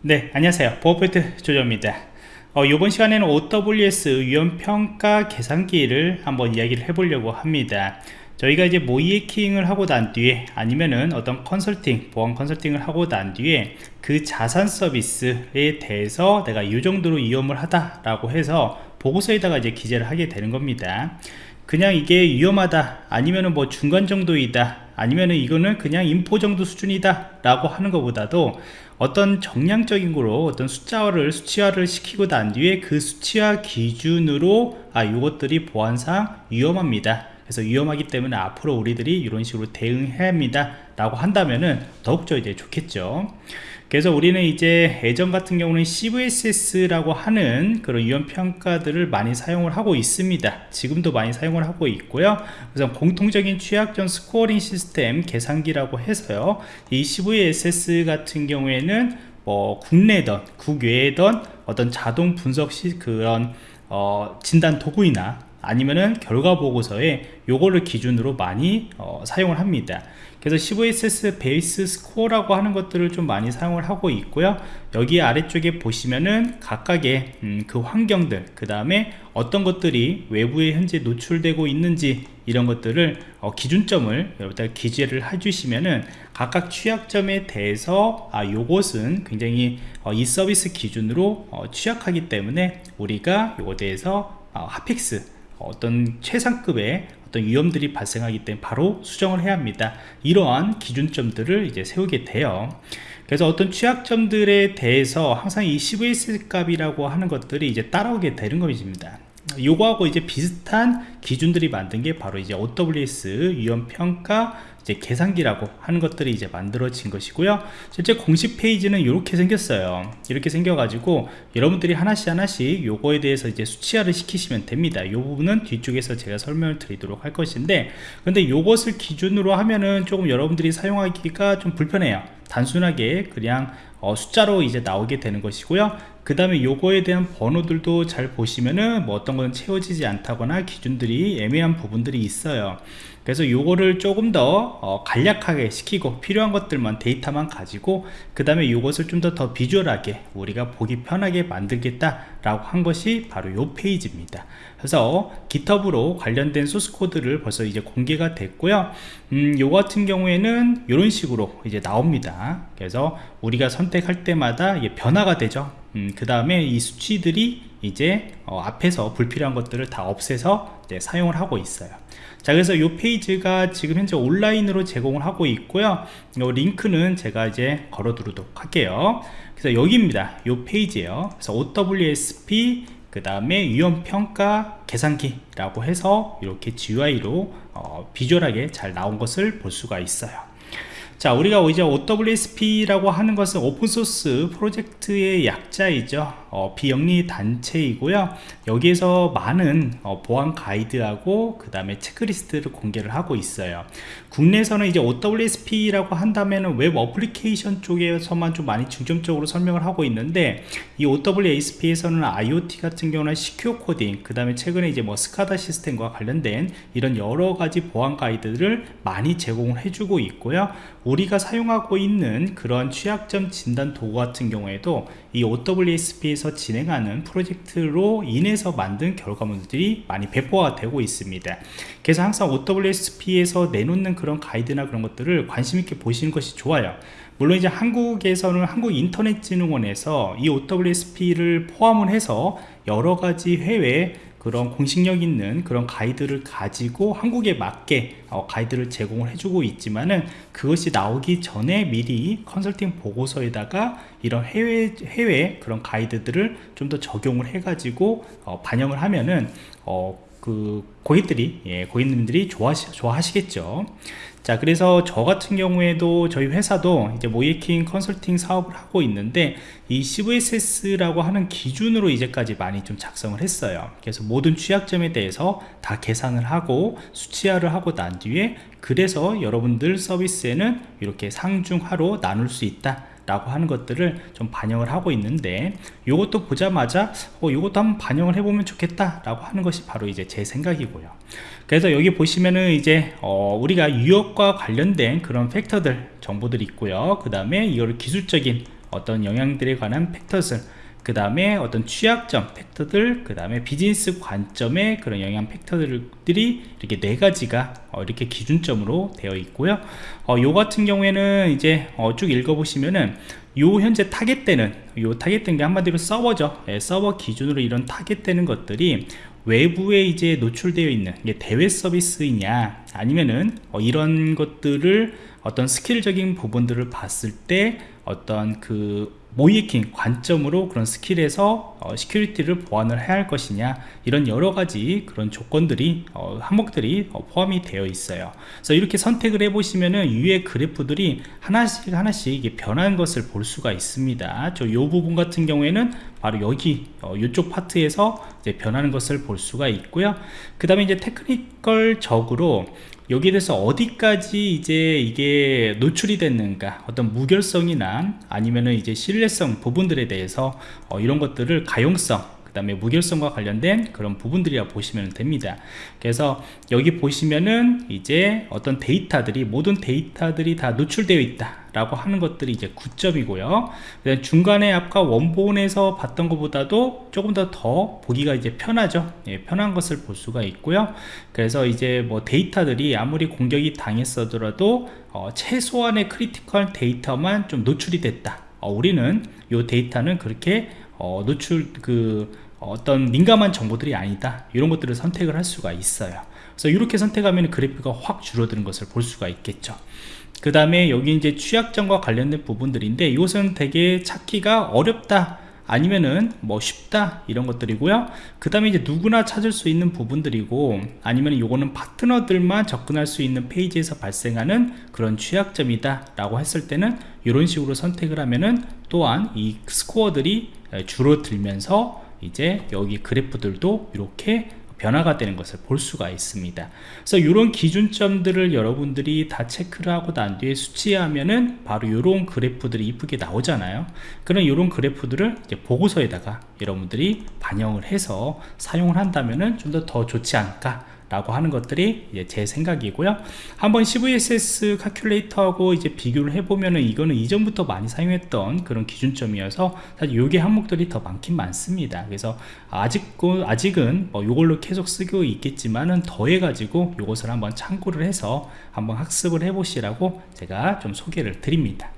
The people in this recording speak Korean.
네 안녕하세요. 보어포인트 조조입니다. 어, 이번 시간에는 OWS 위험평가 계산기를 한번 이야기를 해보려고 합니다. 저희가 이제 모이에킹을 하고 난 뒤에 아니면은 어떤 컨설팅 보안 컨설팅을 하고 난 뒤에 그 자산 서비스에 대해서 내가 이 정도로 위험을 하다 라고 해서 보고서에다가 이제 기재를 하게 되는 겁니다. 그냥 이게 위험하다 아니면은 뭐 중간 정도이다 아니면은 이거는 그냥 인포 정도 수준이다 라고 하는 것보다도 어떤 정량적인 거로 어떤 숫자를 수치화를 시키고 난 뒤에 그 수치화 기준으로 아 이것들이 보안상 위험합니다 그래서 위험하기 때문에 앞으로 우리들이 이런 식으로 대응해야 합니다. 라고 한다면은 더욱더 이제 좋겠죠. 그래서 우리는 이제 예전 같은 경우는 CVSS라고 하는 그런 위험 평가들을 많이 사용을 하고 있습니다. 지금도 많이 사용을 하고 있고요. 그래서 공통적인 취약점 scoring 시스템 계산기라고 해서요. 이 CVSS 같은 경우에는 뭐 국내든 국외든 어떤 자동 분석 시 그런 어, 진단 도구이나 아니면은 결과 보고서에 요거를 기준으로 많이 어, 사용을 합니다. 그래서 CVSS 베이스 스코어라고 하는 것들을 좀 많이 사용을 하고 있고요. 여기 아래쪽에 보시면은 각각의 음, 그 환경들 그 다음에 어떤 것들이 외부에 현재 노출되고 있는지 이런 것들을 어, 기준점을 여러분들 기재를 해주시면은 각각 취약점에 대해서 아 요것은 굉장히 어, 이 서비스 기준으로 어, 취약하기 때문에 우리가 요거에 대해서 어, 핫픽스 어떤 최상급의 어떤 위험들이 발생하기 때문에 바로 수정을 해야 합니다. 이러한 기준점들을 이제 세우게 돼요. 그래서 어떤 취약점들에 대해서 항상 이 CVS 값이라고 하는 것들이 이제 따라오게 되는 것입니다. 요거하고 이제 비슷한 기준들이 만든 게 바로 이제 OWS 위험평가 이제 계산기라고 하는 것들이 이제 만들어진 것이고요. 실제 공식 페이지는 이렇게 생겼어요. 이렇게 생겨 가지고 여러분들이 하나씩 하나씩 요거에 대해서 이제 수치화를 시키시면 됩니다. 이 부분은 뒤쪽에서 제가 설명을 드리도록 할 것인데 근데 요것을 기준으로 하면은 조금 여러분들이 사용하기가 좀 불편해요. 단순하게 그냥 어, 숫자로 이제 나오게 되는 것이고요 그 다음에 요거에 대한 번호들도 잘 보시면은 뭐 어떤 건 채워지지 않다거나 기준들이 애매한 부분들이 있어요. 그래서 요거를 조금 더 어, 간략하게 시키고 필요한 것들만 데이터만 가지고 그 다음에 요것을 좀 더 더 비주얼하게 우리가 보기 편하게 만들겠다 라고 한 것이 바로 요 페이지입니다. 그래서 GitHub으로 관련된 소스 코드를 벌써 이제 공개가 됐고요. 음, 요 같은 경우에는 이런 식으로 이제 나옵니다. 그래서 우리가 선택할 때마다 변화가 되죠 음, 그 다음에 이 수치들이 이제 어, 앞에서 불필요한 것들을 다 없애서 사용을 하고 있어요. 자 그래서 이 페이지가 지금 현재 온라인으로 제공을 하고 있고요. 이 링크는 제가 이제 걸어 두도록 할게요. 그래서 여기입니다. 이 페이지에요. 그래서 OWSP 그 다음에 위험평가 계산기라고 해서 이렇게 GUI로 어, 비주얼하게 잘 나온 것을 볼 수가 있어요 자 우리가 이제 OWSP라고 하는 것은 오픈소스 프로젝트의 약자이죠 어, 비영리 단체이고요. 여기에서 많은 어, 보안 가이드하고 그 다음에 체크리스트를 공개를 하고 있어요. 국내에서는 이제 OWASP라고 한다면 웹 어플리케이션 쪽에서만 좀 많이 중점적으로 설명을 하고 있는데 이 OWASP에서는 IoT 같은 경우는 secure coding 그 다음에 최근에 이제 뭐 SCADA 시스템과 관련된 이런 여러 가지 보안 가이드를 많이 제공을 해주고 있고요. 우리가 사용하고 있는 그런 취약점 진단 도구 같은 경우에도 이 OWASP 에서 진행하는 프로젝트로 인해서 만든 결과물들이 많이 배포가 되고 있습니다. 그래서 항상 OWSP에서 내놓는 그런 가이드나 그런 것들을 관심 있게 보시는 것이 좋아요. 물론 이제 한국에서는 한국인터넷진흥원에서 이 OWSP를 포함을 해서 여러 가지 해외 그런 공식력 있는 그런 가이드를 가지고 한국에 맞게 어, 가이드를 제공을 해주고 있지만은 그것이 나오기 전에 미리 컨설팅 보고서에다가 이런 해외 해외 그런 가이드들을 좀 더 적용을 해가지고 어, 반영을 하면은 어, 그 고객들이 예, 고객님들이 좋아하시, 좋아하시겠죠. 자 그래서 저 같은 경우에도 저희 회사도 이제 모이킹 컨설팅 사업을 하고 있는데 이 CVSS라고 하는 기준으로 이제까지 많이 좀 작성을 했어요. 그래서 모든 취약점에 대해서 다 계산을 하고 수치화를 하고 난 뒤에 그래서 여러분들 서비스에는 이렇게 상중하로 나눌 수 있다 라고 하는 것들을 좀 반영을 하고 있는데 이것도 보자마자 어, 이것도 한번 반영을 해보면 좋겠다 라고 하는 것이 바로 이제 제 생각이고요. 그래서 여기 보시면은 이제 어, 우리가 유역과 관련된 그런 팩터들 정보들이 있고요. 그 다음에 이거를 기술적인 어떤 영향들에 관한 팩터들 그 다음에 어떤 취약점 팩터들 그 다음에 비즈니스 관점의 그런 영향 팩터들이 이렇게 네 가지가 어, 이렇게 기준점으로 되어 있고요. 어, 요 같은 경우에는 이제 어, 쭉 읽어보시면은 요 현재 타겟되는 요 타겟된 게 한마디로 서버죠. 예, 서버 기준으로 이런 타겟되는 것들이 외부에 이제 노출되어 있는 대외 서비스이냐 아니면은 어, 이런 것들을 어떤 스킬적인 부분들을 봤을 때 어떤 그 모의해킹 관점으로 그런 스킬에서 어, security를 보완을 해야 할 것이냐 이런 여러 가지 그런 조건들이 어, 항목들이 어, 포함이 되어 있어요. 그래서 이렇게 선택을 해 보시면은 위에 그래프들이 하나씩 하나씩 이게 변하는 것을 볼 수가 있습니다. 저 요 부분 같은 경우에는 바로 여기 어, 이쪽 파트에서 이제 변하는 것을 볼 수가 있고요. 그 다음에 이제 테크니컬 적으로 여기에 대해서 어디까지 이제 이게 노출이 됐는가 어떤 무결성이나 아니면은 이제 신뢰성 부분들에 대해서 어, 이런 것들을 가용성 그 다음에 무결성과 관련된 그런 부분들이라 보시면 됩니다. 그래서 여기 보시면은 이제 어떤 데이터들이 모든 데이터들이 다 노출되어 있다 라고 하는 것들이 이제 9점이고요. 중간에 아까 원본에서 봤던 것보다도 조금 더 더 보기가 이제 편하죠. 예, 편한 것을 볼 수가 있고요. 그래서 이제 뭐 데이터들이 아무리 공격이 당했어더라도 어, 최소한의 critical 데이터만 좀 노출이 됐다. 어, 우리는 이 데이터는 그렇게 어, 노출 그 어떤 민감한 정보들이 아니다. 이런 것들을 선택을 할 수가 있어요. 그래서 이렇게 선택하면 그래프가 확 줄어드는 것을 볼 수가 있겠죠. 그 다음에 여기 이제 취약점과 관련된 부분들인데 이것은 되게 찾기가 어렵다 아니면은 뭐 쉽다 이런 것들이고요. 그 다음에 이제 누구나 찾을 수 있는 부분들이고 아니면 이거는 파트너들만 접근할 수 있는 페이지에서 발생하는 그런 취약점이다 라고 했을 때는 이런 식으로 선택을 하면은 또한 이 스코어들이 줄어들면서 이제 여기 그래프들도 이렇게 변화가 되는 것을 볼 수가 있습니다. 그래서 이런 기준점들을 여러분들이 다 체크를 하고 난 뒤에 수치하면은 바로 이런 그래프들이 이쁘게 나오잖아요. 그런 이런 그래프들을 보고서에다가 여러분들이 반영을 해서 사용을 한다면은 좀 더 더 좋지 않을까 라고 하는 것들이 제 생각이고요. 한번 CVSS 카큘레이터하고 이제 비교를 해보면은 이거는 이전부터 많이 사용했던 그런 기준점이어서 사실 요게 항목들이 더 많긴 많습니다. 그래서 아직, 아직은 뭐 요걸로 계속 쓰고 있겠지만은 더해 가지고 요것을 한번 참고를 해서 한번 학습을 해 보시라고 제가 좀 소개를 드립니다